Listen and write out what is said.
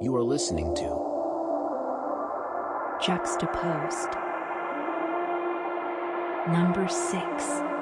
You are listening to. Juxtaposed. Number 6